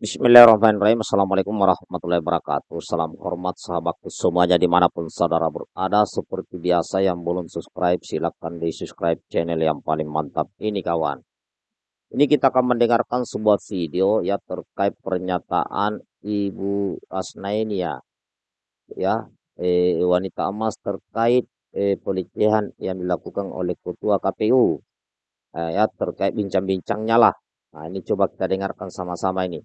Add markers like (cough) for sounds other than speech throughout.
Bismillahirrahmanirrahim. Assalamualaikum warahmatullahi wabarakatuh. Salam hormat sahabatku semuanya di mana pun saudara berada. Seperti biasa yang belum subscribe silahkan di subscribe channel yang paling mantap ini kawan. Ini kita akan mendengarkan sebuah video ya terkait pernyataan Ibu Asnainia ya eh, wanita emas terkait eh, pelecehan yang dilakukan oleh ketua KPU eh, ya terkait bincang-bincangnya lah. Nah ini coba kita dengarkan sama-sama ini.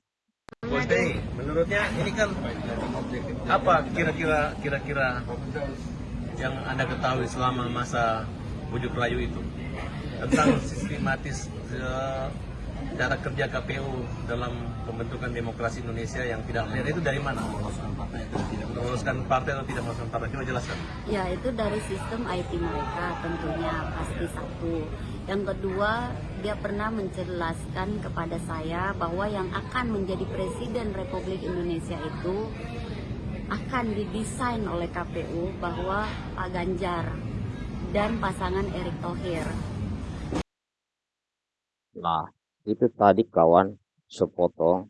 Dei, menurutnya ini kan apa kira-kira kira-kira yang anda ketahui selama masa bujuk rayu itu tentang sistematis eh, cara kerja KPU dalam pembentukan demokrasi Indonesia yang tidak fair itu dari mana? Meloloskan partai atau tidak meloloskan partai? Coba jelaskan. Ya itu dari sistem IT mereka tentunya pasti satu. Yang kedua dia pernah menjelaskan kepada saya bahwa yang akan menjadi presiden Republik Indonesia itu akan didesain oleh KPU bahwa Pak Ganjar dan pasangan Erick Thohir. Nah, itu tadi kawan sepotong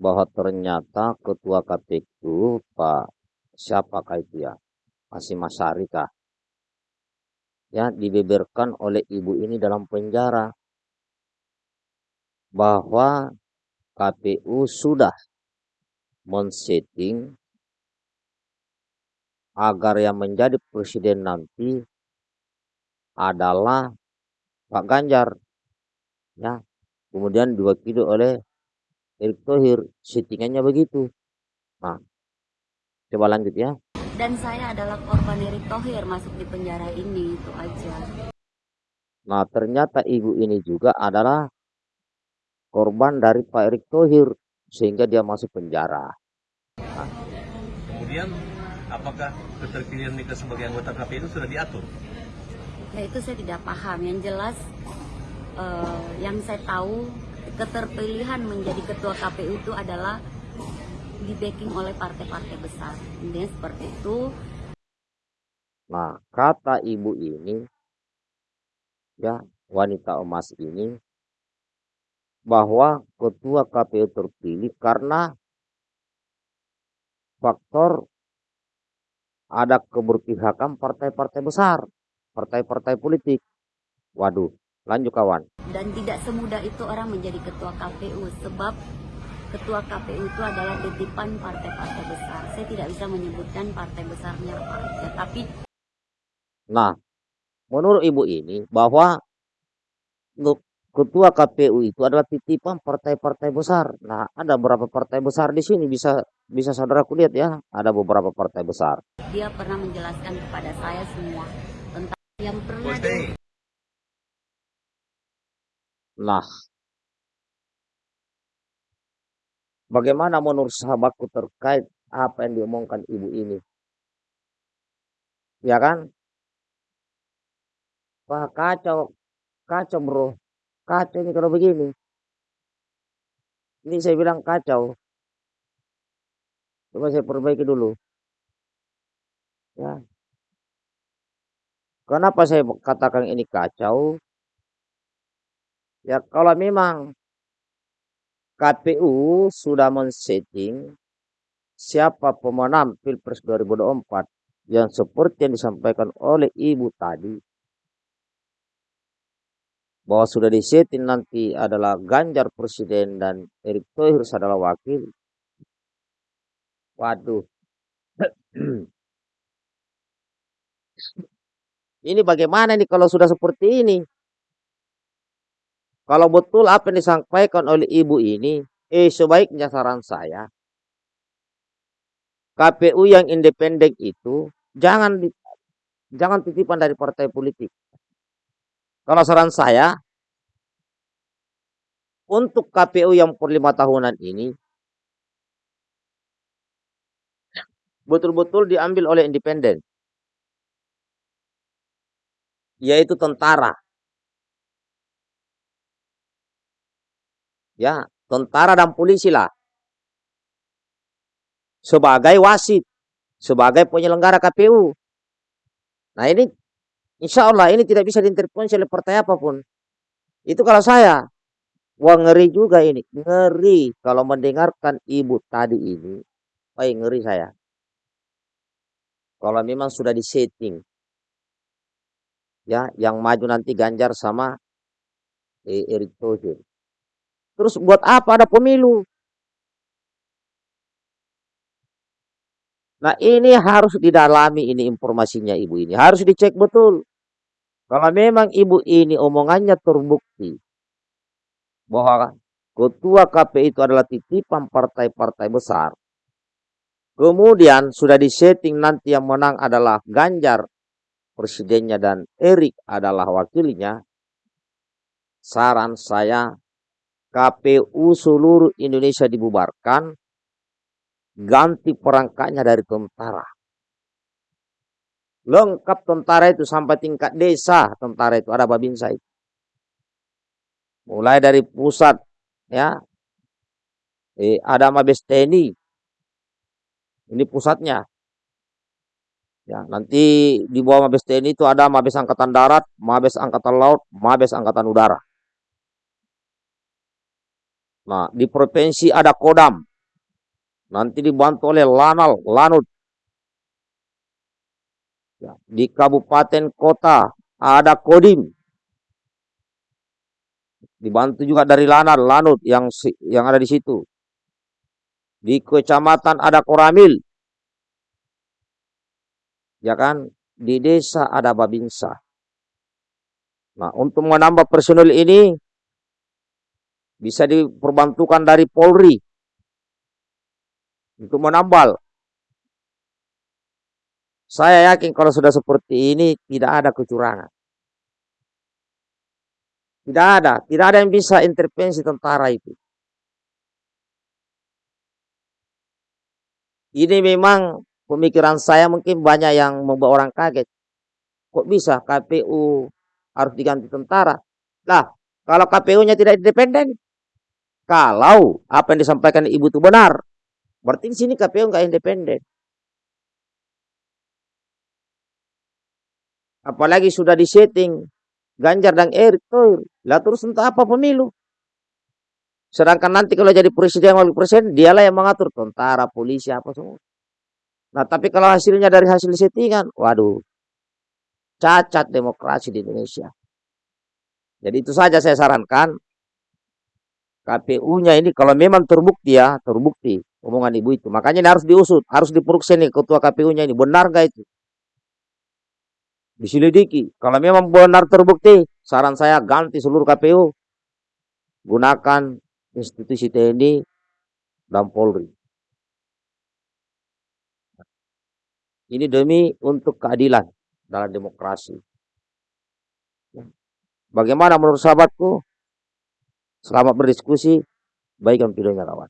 bahwa ternyata ketua KPU Pak siapakah itu ya? Masih Masari? Ya dibeberkan oleh ibu ini dalam penjara. Bahwa KPU sudah men-setting agar yang menjadi presiden nanti adalah Pak Ganjar ya. Kemudian diwakili oleh Erick Thohir settingannya begitu. Nah coba lanjut ya dan saya adalah korban Erick Thohir masuk di penjara ini itu aja. Nah ternyata ibu ini juga adalah korban dari Pak Erick Thohir sehingga dia masuk penjara. Nah. Kemudian apakah keterpilihan Nika sebagai anggota KPU itu sudah diatur? Ya itu saya tidak paham. Yang jelas uh, yang saya tahu keterpilihan menjadi ketua KPU itu adalah di backing oleh partai-partai besar. Intinya seperti itu. Nah, kata ibu ini, ya wanita emas ini, bahwa ketua KPU terpilih karena faktor ada keberpihakan partai-partai besar, partai-partai politik. Waduh, lanjut kawan. Dan tidak semudah itu orang menjadi ketua KPU sebab ketua KPU itu adalah titipan partai-partai besar. Saya tidak bisa menyebutkan partai besarnya apa aja, tapi Nah, menurut Ibu ini bahwa ketua KPU itu adalah titipan partai-partai besar. Nah, ada beberapa partai besar di sini bisa bisa saudara lihat ya, ada beberapa partai besar. Dia pernah menjelaskan kepada saya semua tentang yang pernah Nah, Bagaimana menurut sahabatku terkait apa yang diomongkan ibu ini? Ya kan? Wah kacau, kacau bro, kacau ini kalau begini. Ini saya bilang kacau. Coba saya perbaiki dulu. Ya. Kenapa saya katakan ini kacau? Ya kalau memang KPU sudah men-setting siapa pemenang Pilpres 2024 yang seperti yang disampaikan oleh Ibu tadi bahwa sudah disetting nanti adalah Ganjar presiden dan Erick Thohir adalah wakil. Waduh. (clears throat) ini bagaimana nih kalau sudah seperti ini? Kalau betul apa yang disampaikan oleh ibu ini, eh sebaiknya saran saya, KPU yang independen itu jangan jangan titipan dari partai politik. Kalau saran saya, untuk KPU yang per lima tahunan ini, betul-betul diambil oleh independen, yaitu tentara. Ya tentara dan polisi lah sebagai wasit sebagai penyelenggara KPU nah ini insya Allah ini tidak bisa diintervensi oleh partai apa pun itu kalau saya Wah ngeri juga ini, ngeri kalau mendengarkan ibu tadi ini. Wah ngeri saya. Kalau memang sudah disetting, ya, yang maju nanti Ganjar sama eh, Erick Thohir. Terus buat apa ada pemilu? Nah ini harus didalami ini informasinya ibu ini. Harus dicek betul. Kalau memang ibu ini omongannya terbukti bahwa ketua KPI itu adalah titipan partai-partai besar. Kemudian sudah disetting nanti yang menang adalah Ganjar presidennya dan Erik adalah wakilnya. Saran saya KPU seluruh Indonesia dibubarkan, ganti perangkatnya dari tentara. Lengkap tentara itu sampai tingkat desa tentara itu ada babinsa itu. Mulai dari pusat ya. Eh, ada Mabes TNI. Ini pusatnya. Ya, nanti di bawah Mabes TNI itu ada Mabes Angkatan Darat, Mabes Angkatan Laut, Mabes Angkatan Udara. Nah, di provinsi ada Kodam. Nanti dibantu oleh Lanal, Lanut. Ya, di kabupaten kota ada Kodim. Dibantu juga dari Lanal, Lanut yang yang ada di situ. Di kecamatan ada Koramil. Ya kan? Di desa ada Babinsa. Nah, untuk menambah personil ini bisa diperbantukan dari Polri untuk menambal. Saya yakin kalau sudah seperti ini tidak ada kecurangan. Tidak ada, tidak ada yang bisa intervensi tentara itu. Ini memang pemikiran saya mungkin banyak yang membuat orang kaget. Kok bisa KPU harus diganti tentara? Lah, kalau KPU-nya tidak independen, kalau apa yang disampaikan ibu itu benar, berarti di sini KPU nggak independen. Apalagi sudah disetting Ganjar dan Erick Thohir. Lah terus entah apa pemilu. Sedangkan nanti kalau jadi presiden wakil presiden, dialah yang mengatur tentara, polisi, apa semua. Nah, tapi kalau hasilnya dari hasil settingan, waduh, cacat demokrasi di Indonesia. Jadi itu saja saya sarankan. KPU-nya ini kalau memang terbukti ya, terbukti omongan ibu itu. Makanya ini harus diusut, harus diperiksa nih ketua KPU-nya ini. Benar gak itu? Diselidiki. Kalau memang benar terbukti, saran saya ganti seluruh KPU. Gunakan institusi TNI dan Polri. Ini demi untuk keadilan dalam demokrasi. Bagaimana menurut sahabatku? Selamat berdiskusi. Baik videonya kawan.